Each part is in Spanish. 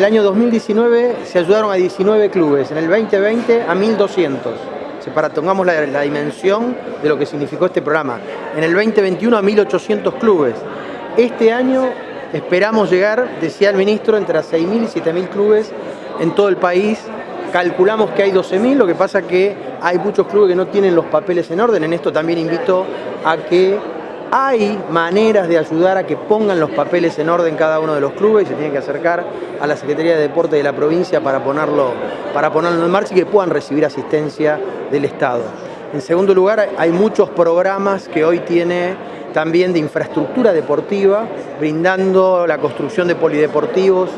el año 2019 se ayudaron a 19 clubes, en el 2020 a 1200. Para tengamos la, dimensión de lo que significó este programa. En el 2021 a 1800 clubes. Este año esperamos llegar, decía el ministro, entre 6.000 y 7.000 clubes en todo el país. Calculamos que hay 12.000, lo que pasa que hay muchos clubes que no tienen los papeles en orden. En esto también invito a que hay maneras de ayudar a que pongan los papeles en orden cada uno de los clubes y se tienen que acercar a la Secretaría de Deporte de la provincia para ponerlo, para ponerlo en marcha y que puedan recibir asistencia del Estado. En segundo lugar, hay muchos programas que hoy tiene también de infraestructura deportiva, brindando la construcción de polideportivos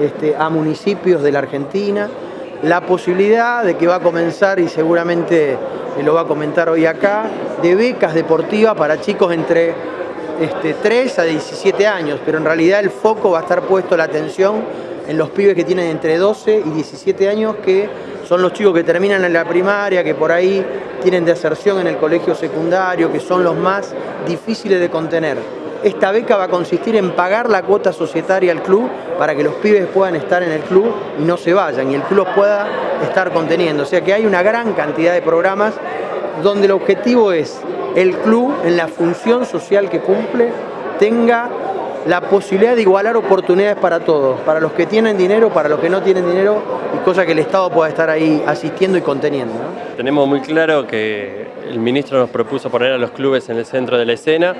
este, a municipios de la Argentina, la posibilidad de que va a comenzar y seguramente lo va a comentar hoy acá, de becas deportivas para chicos entre este, 3 a 17 años, pero en realidad el foco va a estar puesto la atención en los pibes que tienen entre 12 y 17 años, que son los chicos que terminan en la primaria, que por ahí tienen deserción en el colegio secundario, que son los más difíciles de contener. Esta beca va a consistir en pagar la cuota societaria al club para que los pibes puedan estar en el club y no se vayan y el club pueda estar conteniendo. O sea que hay una gran cantidad de programas donde el objetivo es el club en la función social que cumple tenga la posibilidad de igualar oportunidades para todos, para los que tienen dinero, para los que no tienen dinero y cosa que el Estado pueda estar ahí asistiendo y conteniendo. Tenemos muy claro que el ministro nos propuso poner a los clubes en el centro de la escena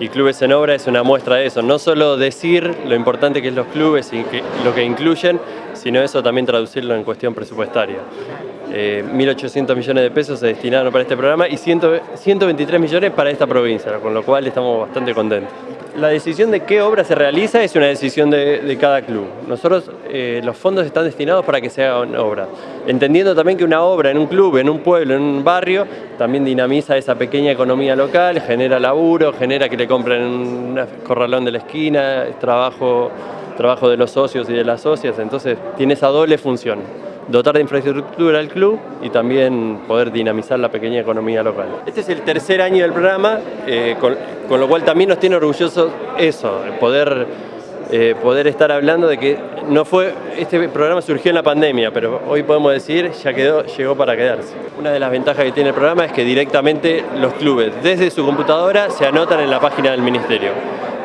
y Clubes en Obra es una muestra de eso. No solo decir lo importante que es los clubes y lo que incluyen, sino eso también traducirlo en cuestión presupuestaria. 1.800 eh, millones de pesos se destinaron para este programa y 123 millones para esta provincia, con lo cual estamos bastante contentos. La decisión de qué obra se realiza es una decisión de, cada club. Nosotros, eh, los fondos están destinados para que se hagan obras. Entendiendo también que una obra en un club, en un pueblo, en un barrio, también dinamiza esa pequeña economía local, genera laburo, genera que le compren un corralón de la esquina, trabajo, trabajo de los socios y de las socias, entonces tiene esa doble función dotar de infraestructura al club y también poder dinamizar la pequeña economía local. Este es el tercer año del programa, eh, con, lo cual también nos tiene orgullosos eso, poder, eh, poder estar hablando de que no fue, este programa surgió en la pandemia, pero hoy podemos decir ya quedó, llegó para quedarse. Una de las ventajas que tiene el programa es que directamente los clubes desde su computadora se anotan en la página del ministerio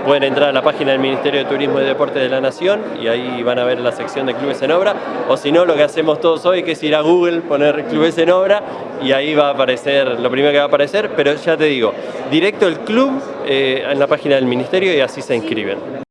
pueden entrar a la página del Ministerio de Turismo y Deporte de la Nación y ahí van a ver la sección de clubes en obra o si no lo que hacemos todos hoy que es ir a Google, poner clubes en obra y ahí va a aparecer lo primero que va a aparecer pero ya te digo, directo el club eh, en la página del Ministerio y así se inscriben.